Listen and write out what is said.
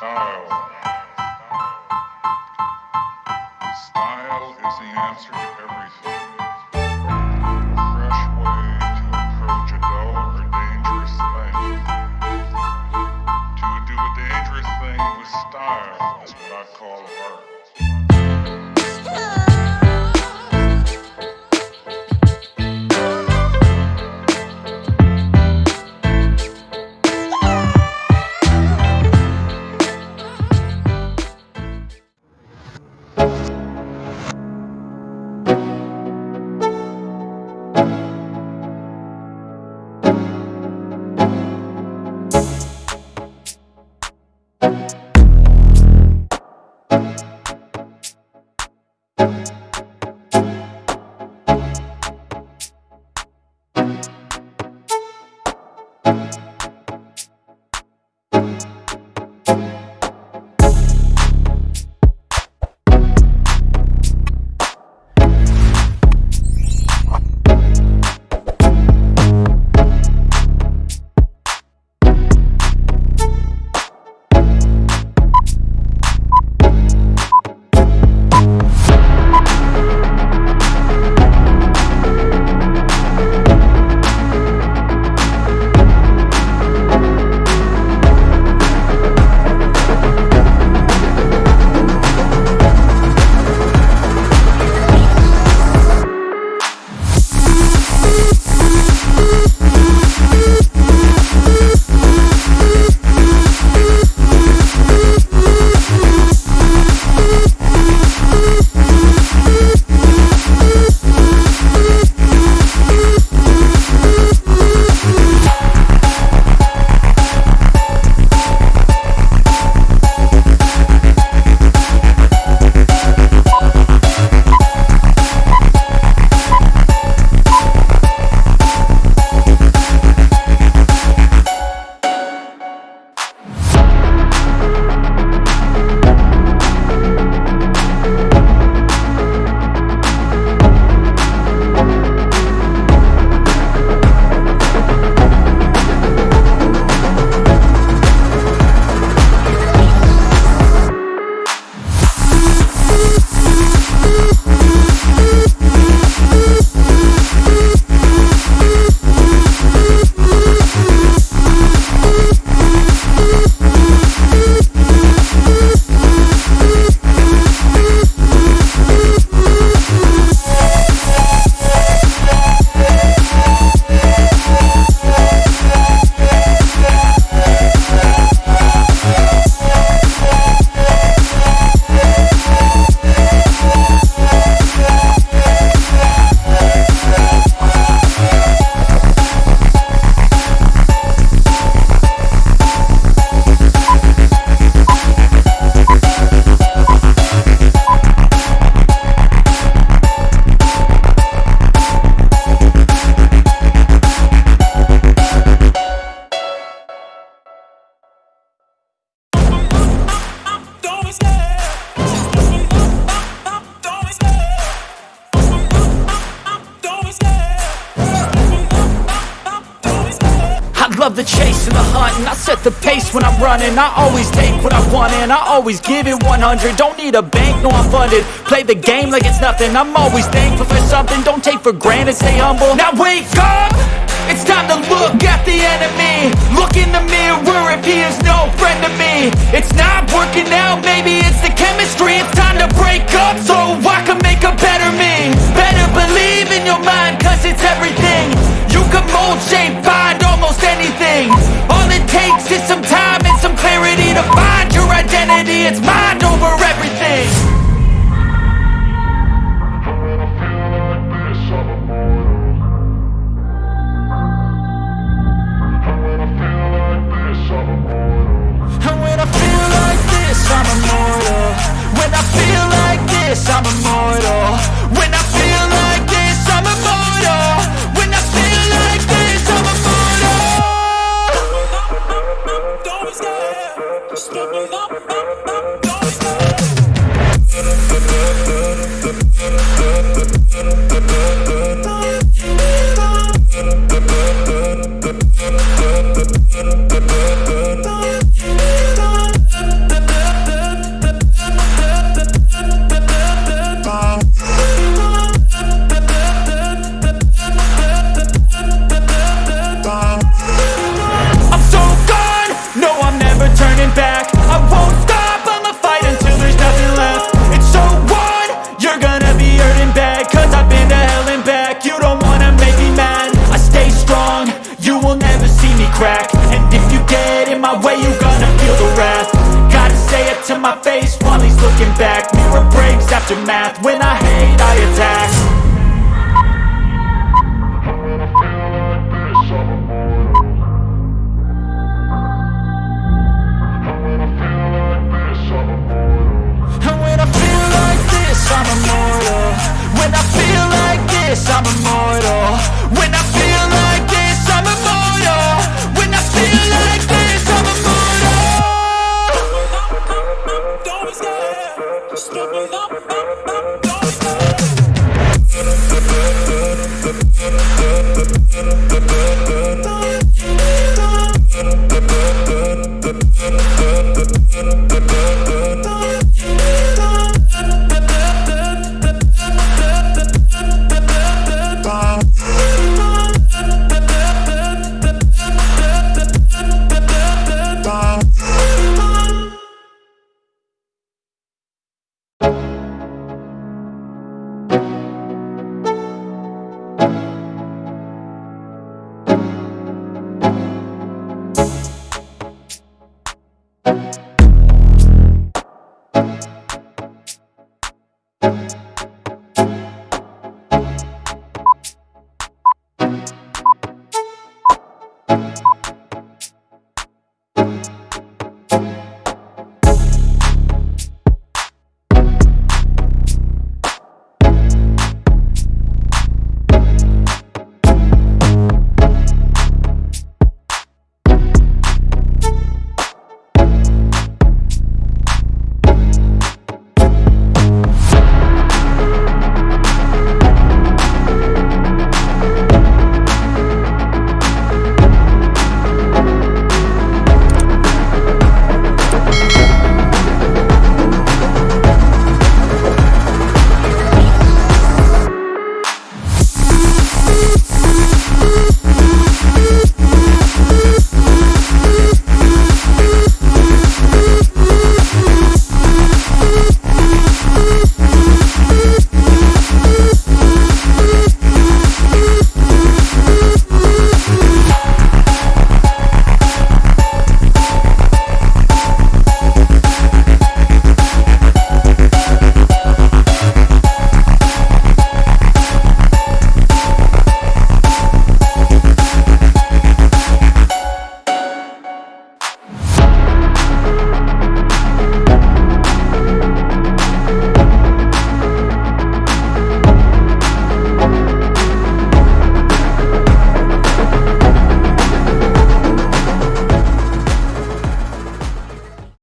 Style. Style is the answer to everything. Love the chase and the hunt and I set the pace when I'm running. I always take what I want and I always give it 100 Don't need a bank, no I'm funded. Play the game like it's nothing. I'm always thankful for something. Don't take for granted, stay humble. Now wake up! It's time to look at the enemy. Look in the mirror if he is no friend to me. It's not working out, maybe this, I'm immortal. When I feel like this, I'm immortal. When I feel like this, I'm immortal. Don't be scared, stupid up, don't be scared math. When I hate, I attack